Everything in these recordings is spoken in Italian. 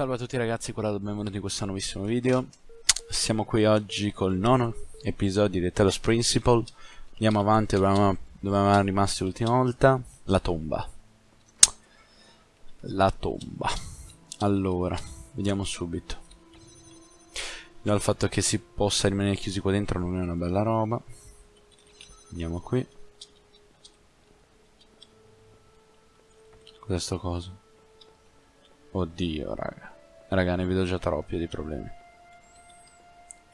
Salve a tutti ragazzi, qua benvenuti in questo nuovissimo video. Siamo qui oggi col nono episodio di Telos Principle. Andiamo avanti dove eravamo rimasti l'ultima volta. La tomba. La tomba. Allora, vediamo subito. Già il fatto che si possa rimanere chiusi qua dentro non è una bella roba. Andiamo qui. Cos'è sto coso? Oddio, raga. Raga, ne vedo già troppi di problemi.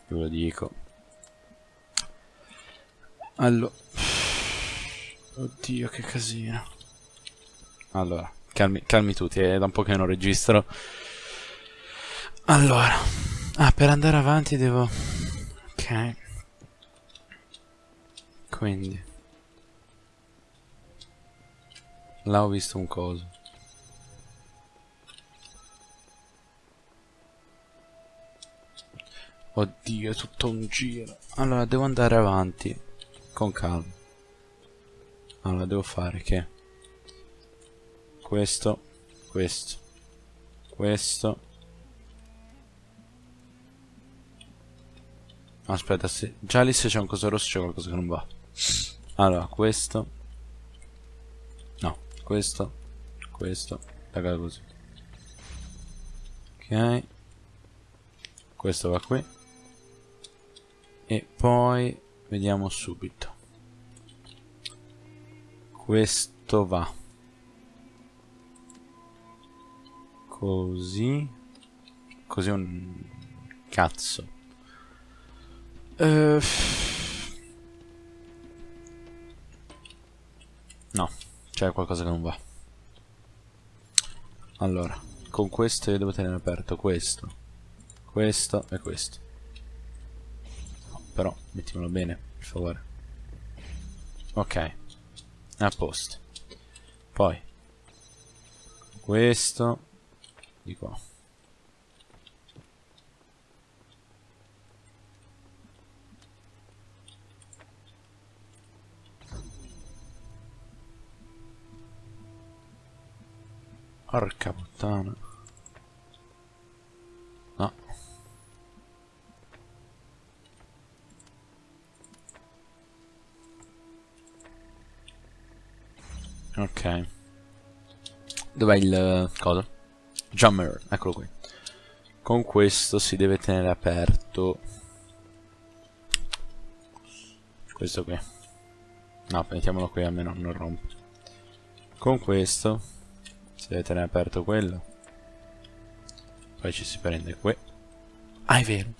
Ve lo dico. Allora. Oddio, che casino. Allora, calmi, calmi tutti, è da un po' che non registro. Allora. Ah, per andare avanti devo... Ok. Quindi. Là ho visto un coso. Oddio, è tutto un giro. Allora, devo andare avanti. Con calma. Allora, devo fare che... Questo. Questo. Questo. Aspetta, se... già lì se c'è un coso rosso c'è qualcosa che non va. Allora, questo. No, questo. Questo. Raga, così. Ok. Questo va qui e poi vediamo subito. Questo va. Così. Così un cazzo. Uh, no c'è qualcosa che non va. Allora con questo io devo tenere aperto questo questo e questo però mettiamolo bene, per favore. Ok, a posto. Poi, questo di qua. Porca puttana. Ok. Dov'è il coso? Jammer, eccolo qui. Con questo si deve tenere aperto. Questo qui. No, mettiamolo qui almeno non rompe. Con questo si deve tenere aperto quello. Poi ci si prende qui. Ah, è vero.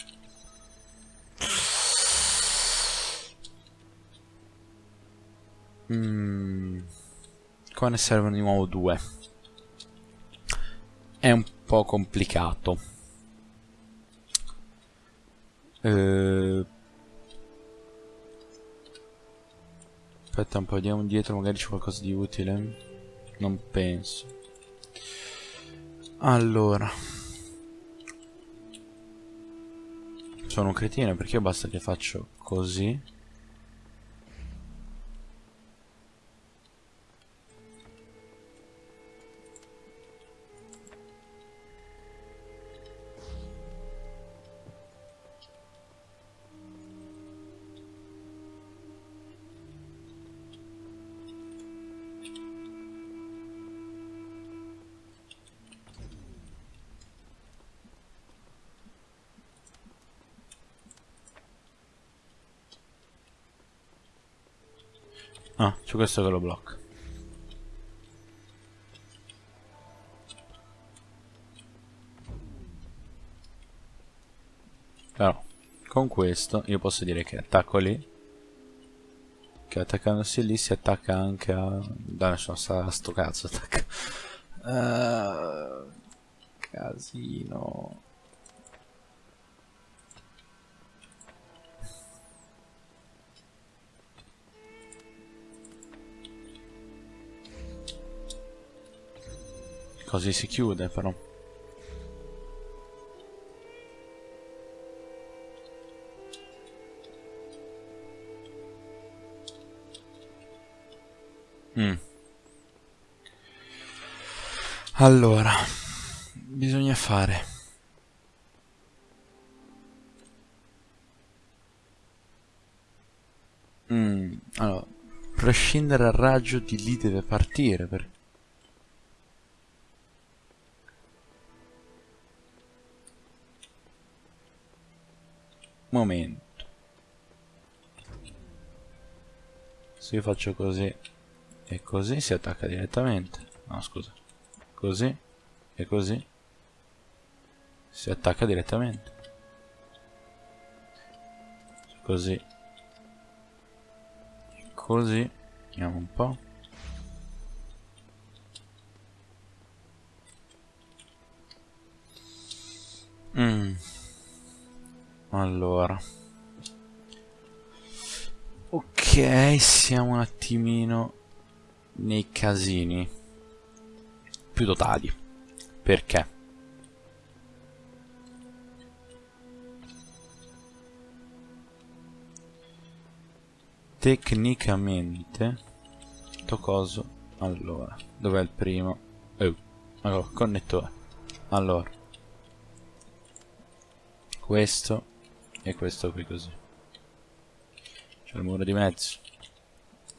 Mmm. Qua ne servono di nuovo due. È un po' complicato. Eh... Aspetta un po', vediamo dietro, magari c'è qualcosa di utile. Non penso. Allora. Sono un cretino perché basta che faccio così. Ah, c'è questo che lo blocca. Però, con questo io posso dire che attacco lì. Che attaccandosi lì si attacca anche a... Da nessuno sta sto cazzo attacca. Uh, casino. Così si chiude però. Mm. Allora, bisogna fare? Mm, allora, prescindere al raggio di lì deve partire perché momento. Se io faccio così e così si attacca direttamente. No scusa. Così e così si attacca direttamente. Così e così vediamo un po' mm. Allora. Ok siamo un attimino nei casini. Più totali perché? Tecnicamente sto coso allora dov'è il primo? Oh, allora connettore allora. Questo e questo qui così. C'è il muro di mezzo.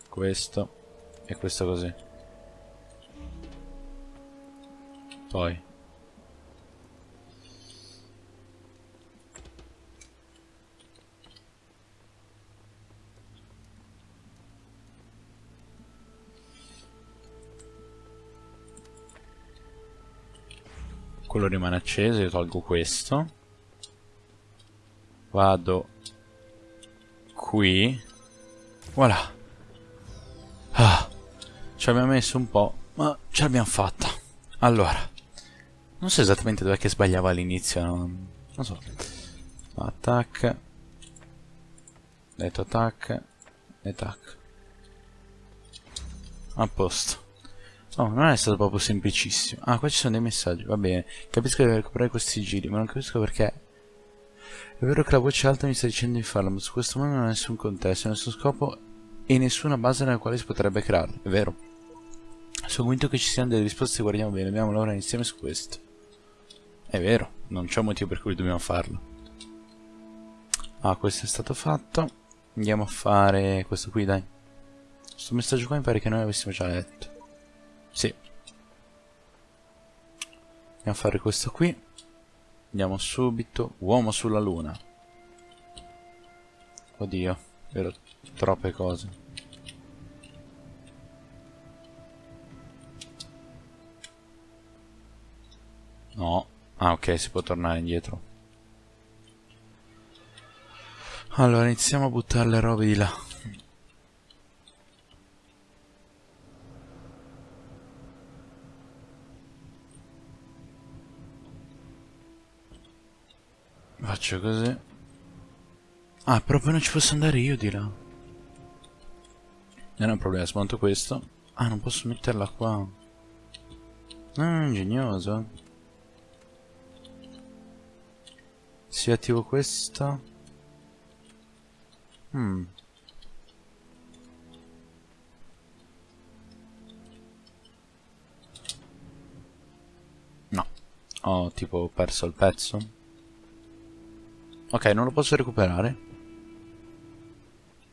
Questo. E questo così. Poi. Quello rimane acceso io tolgo questo vado qui voilà ah, ci abbiamo messo un po' ma ce l'abbiamo fatta allora non so esattamente dov'è che sbagliava all'inizio, non, non so. Attack. Detto attack. E tac. A posto. Oh, non è stato proprio semplicissimo. Ah, qua ci sono dei messaggi, va bene. Capisco di recuperare questi giri, ma non capisco perché. È vero che la voce alta mi sta dicendo di farlo, ma su questo mondo non ha nessun contesto, nessun scopo e nessuna base nella quale si potrebbe crearlo. È vero. Sono convinto che ci siano delle risposte, guardiamo bene, dobbiamo lavorare insieme su questo. È vero, non c'è motivo per cui dobbiamo farlo. Ah, questo è stato fatto. Andiamo a fare questo qui, dai. Questo messaggio qua mi pare che noi avessimo già letto. Sì. Andiamo a fare questo qui. Andiamo subito. Uomo sulla luna. Oddio, vero, troppe cose. No. Ah ok, si può tornare indietro. Allora, iniziamo a buttare le robe di là. Faccio così. Ah, proprio non ci posso andare io di là. Non è un problema, smonto questo. Ah, non posso metterla qua. Ah, ingegnoso. Se attivo questa... Hmm. No. Ho tipo perso il pezzo. Ok, non lo posso recuperare.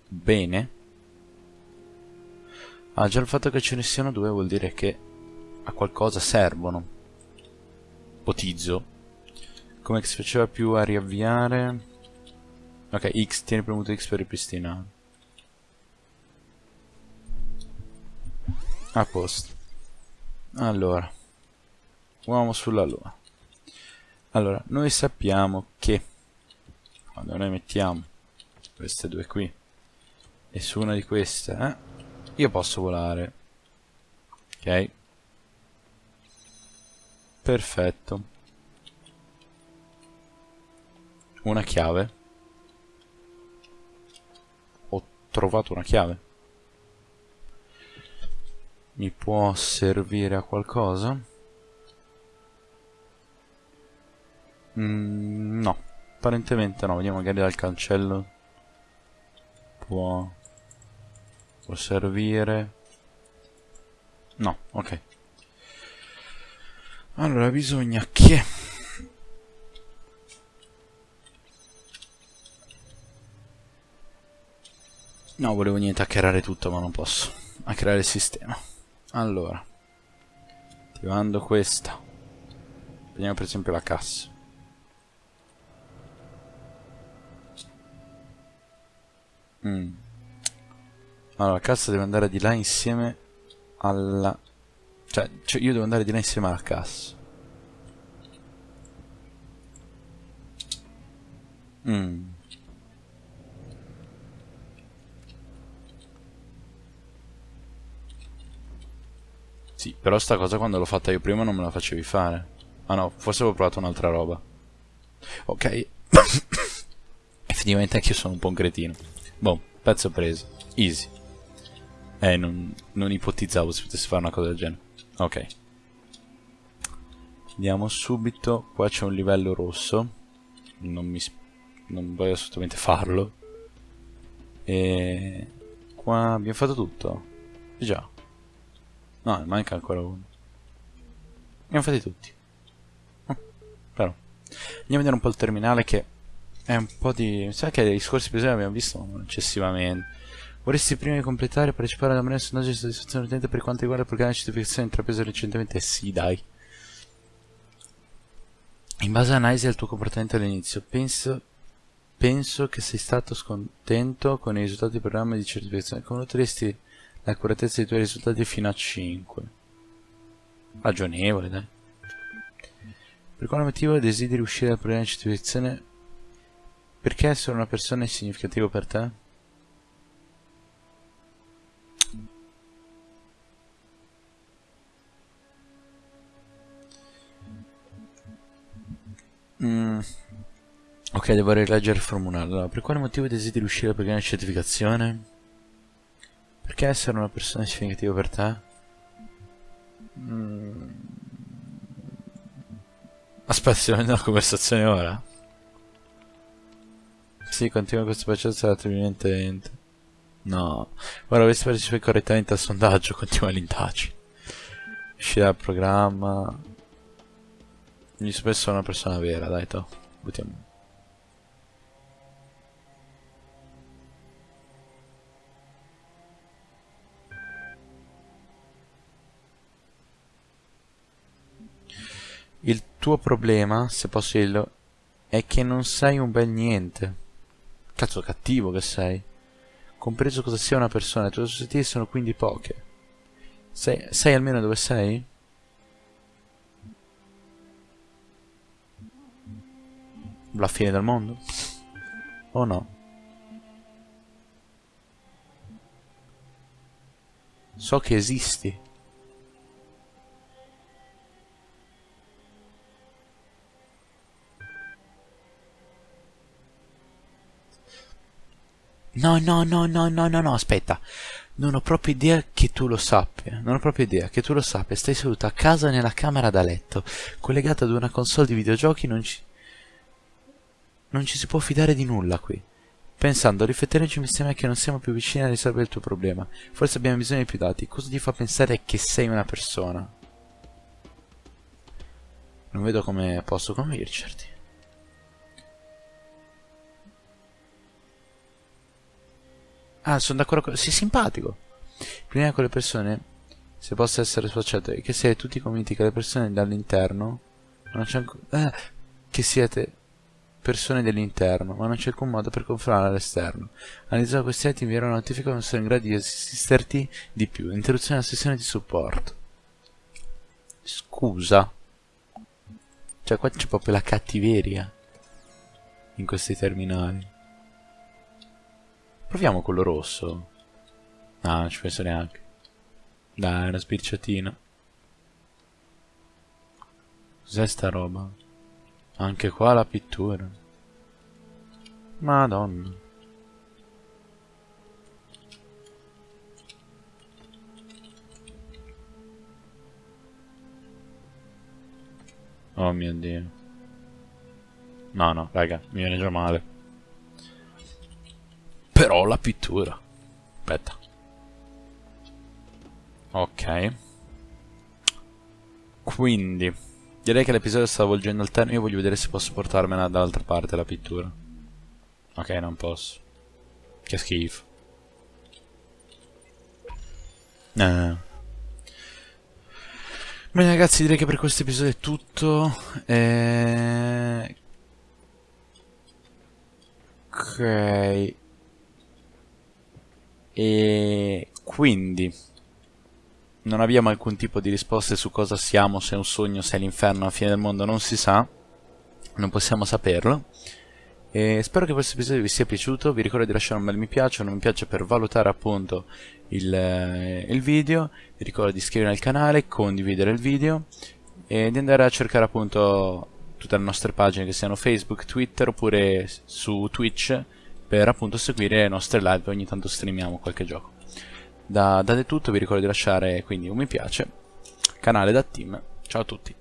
Bene. Ah, già il fatto che ce ne siano due vuol dire che a qualcosa servono. Ipotizzo. Come si faceva più a riavviare? Ok, X, tieni premuto X per ripristinare. A posto. Allora. Uomo sulla luna. Allora, noi sappiamo che quando noi mettiamo queste due qui e su una di queste, eh, io posso volare. Ok? Perfetto. Una chiave. Ho trovato una chiave. Mi può servire a qualcosa? Mm, no, apparentemente no. Vediamo magari dal cancello. Può... Può servire... No, ok. Allora bisogna che... No, volevo niente hackerare tutto, ma non posso. Hackerare il sistema. Allora. Attivando questa. Prendiamo per esempio la cassa. Mm. Allora, la cassa deve andare di là insieme alla... Cioè, cioè, io devo andare di là insieme alla cassa. Mm. Sì, però sta cosa quando l'ho fatta io prima non me la facevi fare. Ah no, forse avevo provato un'altra roba. Ok. Effettivamente anche io sono un po' un cretino. Boh, pezzo preso. Easy. Eh, non, non ipotizzavo si potesse fare una cosa del genere. Ok. Andiamo subito. Qua c'è un livello rosso. Non mi... Non voglio assolutamente farlo. E... Qua abbiamo fatto tutto. Già. No, ne manca ancora uno. Abbiamo fatti tutti. Oh, però. Andiamo a vedere un po' il terminale che è un po' di... Sai che i scorsi episodi abbiamo visto eccessivamente. Vorresti prima di completare e partecipare alla manera sondaggio di soddisfazione utente per quanto riguarda il programma di certificazione intrapreso recentemente? Sì, dai. In base all'analisi del tuo comportamento all'inizio, penso, penso che sei stato scontento con i risultati del programma di certificazione. Come noteresti l'accuratezza dei tuoi risultati fino a 5. Ragionevole, dai. Per quale motivo desideri uscire dal programma di certificazione? Perché essere una persona è significativo per te? Mm. Ok, devo rileggere il formulario. Allora, per quale motivo desideri uscire programma di certificazione? Perché essere una persona significativa per te? Mm. Aspetta, avendo una conversazione ora? Sì, continua questo processo relativamente No. Ora dovresti partecipare correttamente al sondaggio, continua l'indagine. Uscire dal programma. Mi spesso una persona vera, dai, to. Buttiamo. Il tuo problema, se posso dirlo, è che non sei un bel niente. Cazzo cattivo che sei. Compreso cosa sia una persona, le tue aspettative sono quindi poche. Sai, sai almeno dove sei? La fine del mondo? O no? So che esisti. No, no, no, no, no, no, no, aspetta. Non ho proprio idea che tu lo sappia. Non ho proprio idea che tu lo sappia. Stai seduto a casa nella camera da letto, collegato ad una console di videogiochi, non ci... Non ci si può fidare di nulla qui. Pensando, rifletterci insieme che non siamo più vicini a risolvere il tuo problema. Forse abbiamo bisogno di più dati. Cosa ti fa pensare che sei una persona? Non vedo come posso convincerti. Ah, sono d'accordo con... Sei simpatico. Prima con le persone, se possa essere associato, è che siete tutti convinti che le persone dall'interno non c'è ancora... Eh, che siete persone dell'interno, ma non c'è alcun modo per confermare all'esterno. Analizzando questi atti invierò una notifica non sono in grado di assisterti di più. Interruzione della sessione di supporto. Scusa. Cioè qua c'è proprio la cattiveria in questi terminali. Proviamo quello rosso. Ah, non ci penso neanche. Dai, una spicciatina. Cos'è sta roba? Anche qua la pittura. Madonna. Oh mio dio. No, no, raga, mi viene già male. Però la pittura. Aspetta. Ok. Quindi. Direi che l'episodio sta volgendo al termine, io voglio vedere se posso portarmela dall'altra parte la pittura. Ok, non posso. Che schifo. Eh. Bene ragazzi, direi che per questo episodio è tutto. E... Ok. E quindi non abbiamo alcun tipo di risposte su cosa siamo, se è un sogno, se è l'inferno, la fine del mondo, non si sa. Non possiamo saperlo. E spero che questo episodio vi sia piaciuto, vi ricordo di lasciare un bel mi piace, un mi piace per valutare appunto il, eh, il video, vi ricordo di iscrivervi al canale, condividere il video e di andare a cercare appunto tutte le nostre pagine che siano Facebook, Twitter oppure su Twitch per appunto seguire le nostre live, ogni tanto streamiamo qualche gioco. Da, da tutto vi ricordo di lasciare quindi un mi piace, canale da team, ciao a tutti.